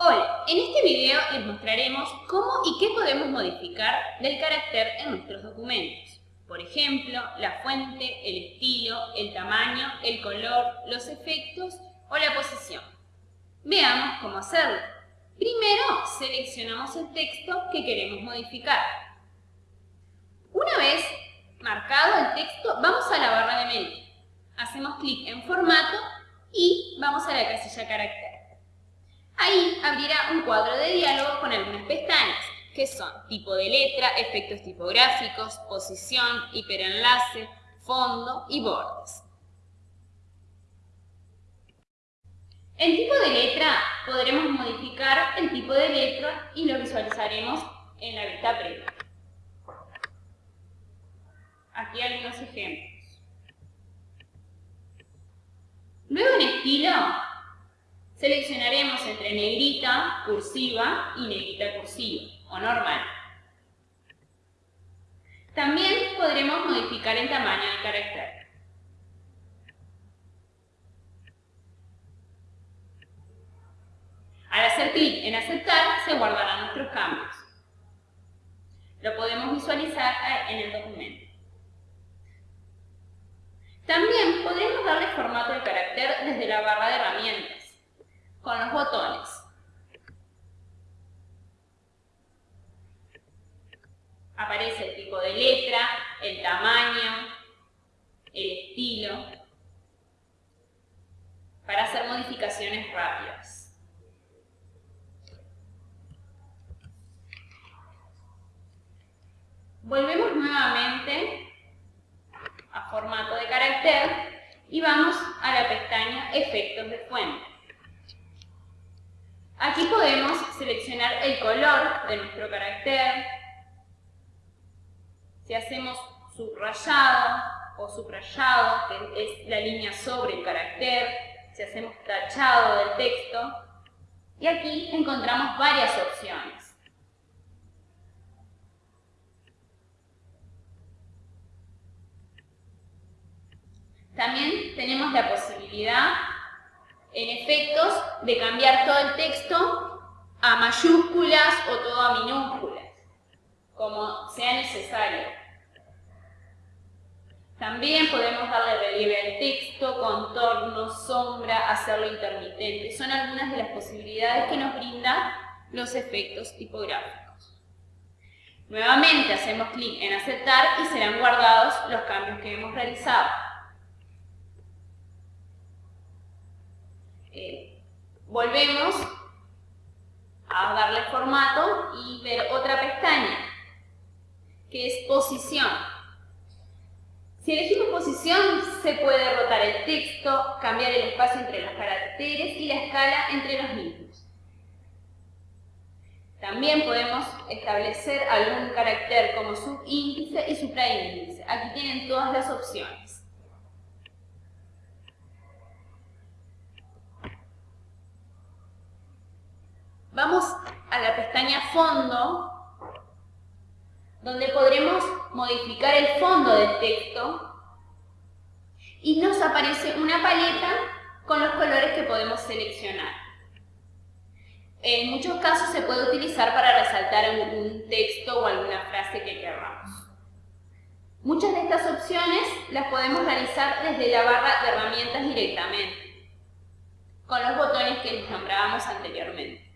Hola, en este video les mostraremos cómo y qué podemos modificar del carácter en nuestros documentos. Por ejemplo, la fuente, el estilo, el tamaño, el color, los efectos o la posición. Veamos cómo hacerlo. Primero, seleccionamos el texto que queremos modificar. Una vez marcado el texto, vamos a la barra de menú. Hacemos clic en formato y vamos a la casilla carácter. Ahí abrirá un cuadro de diálogo con algunas pestañas, que son tipo de letra, efectos tipográficos, posición, hiperenlace, fondo y bordes. En tipo de letra podremos modificar el tipo de letra y lo visualizaremos en la vista previa. Aquí algunos ejemplos. Luego en estilo Seleccionaremos entre negrita, cursiva y negrita cursiva, o normal. También podremos modificar el tamaño del carácter. Al hacer clic en aceptar, se guardarán nuestros cambios. Lo podemos visualizar en el documento. También podremos darle formato al carácter desde la barra de herramientas con los botones. Aparece el tipo de letra, el tamaño, el estilo, para hacer modificaciones rápidas. Volvemos nuevamente a formato de carácter y vamos a la pestaña Efectos de fuente. Aquí podemos seleccionar el color de nuestro carácter. Si hacemos subrayado o subrayado, que es la línea sobre el carácter, si hacemos tachado del texto, y aquí encontramos varias opciones. También tenemos la posibilidad efectos de cambiar todo el texto a mayúsculas o todo a minúsculas, como sea necesario. También podemos darle relieve al texto, contorno, sombra, hacerlo intermitente. Son algunas de las posibilidades que nos brindan los efectos tipográficos. Nuevamente hacemos clic en aceptar y serán guardados los cambios que hemos realizado. Volvemos a darle formato y ver otra pestaña, que es posición. Si elegimos posición, se puede rotar el texto, cambiar el espacio entre los caracteres y la escala entre los mismos. También podemos establecer algún carácter como subíndice y supraíndice. Aquí tienen todas las opciones. Vamos a la pestaña Fondo, donde podremos modificar el fondo del texto y nos aparece una paleta con los colores que podemos seleccionar. En muchos casos se puede utilizar para resaltar algún texto o alguna frase que queramos. Muchas de estas opciones las podemos realizar desde la barra de herramientas directamente, con los botones que les nombrábamos anteriormente.